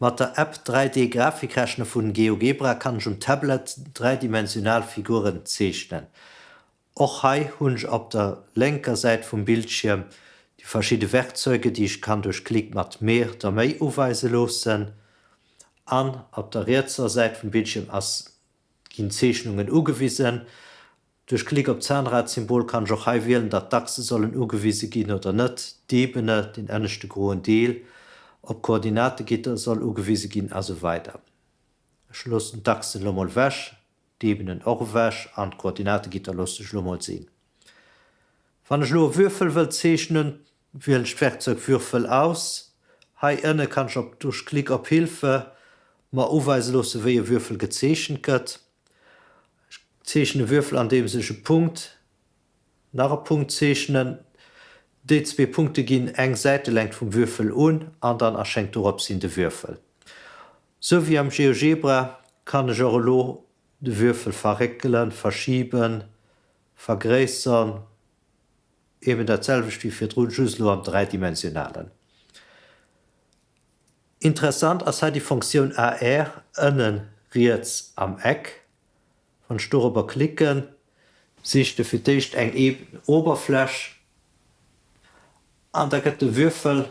Mit der App 3D-Grafikrechner vun GeoGebra kann ich um Tablet dreidimensional Figuren zeichnen. Och hai hunsch op der lenker Seite vom Bildschirm die verschiedene Werkzeuge, die ich kann durch Klick mat mehr oder méi uweise losen. An op der rechter Seite vom Bildschirm gin Zeichnungen ugewiesen. Durch Klick op Zahnradsymbol kann ich auch hai wählen, dat Dachse sollen ugewiese gin oder net, Debene den ernstchte groen Deel, ob Koordinategitter soll ugewiese gin also weiter. Schlussen Dachse lommel wäsch, Debenen och wäsch an Koordinategitter lustig lommel sinn. Wann ich lo Würfel will zeichnen, wie ein Werkzeugwürfel aus. Hei ënne kann ich op durch Klick op Hilfe ma uweiselose wie Würfel gezeschen gëtt. Zeichne Würfel an dem sech Punkt nach Punkt zeichnen, de zwei Punkte gin eng Seite lenkt vom Würfel un, an dann erschenkt op sinn de Würfel. So wie am GeoGebra kann Jorolo de Würfel verreckelen, verschieben, vergräsern, eben derselbe wie fir Drschüssel am dreidimensionalen. Interessant as hat die Funktion AR ënnen Riets am Eck von Stober klicken, sich de firdicht eng eben Oberfläsch an der gëtt de Würfel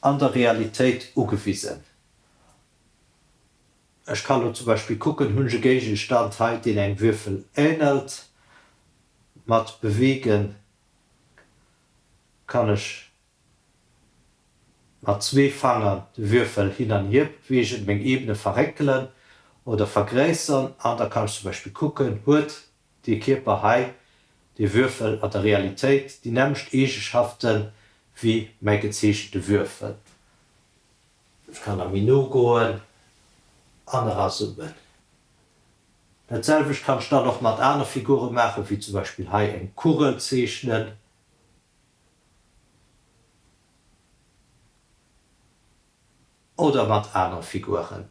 an der Realität ugewiesen. Ich kann zum Beispiel gucken hunsche gegen Standheit den eng Würfel ähnelt, mat bewegen kann ich mat zwee Fanger de Würfel hin an hier wiegent még Ebene verreckelen oder vergräsern, an da kann ich zum Beispiel gucken huet die Kiper hai die Würfel an der Realität die nämlichcht Egehaften wie mei gezechte Würfel. Ich kann am Mino goen anrasummen. Derselvich kann dann noch mat einer Figure machen, wie zum Beispiel Hai en Kurre zeichnen. Oder mat einer Figuren.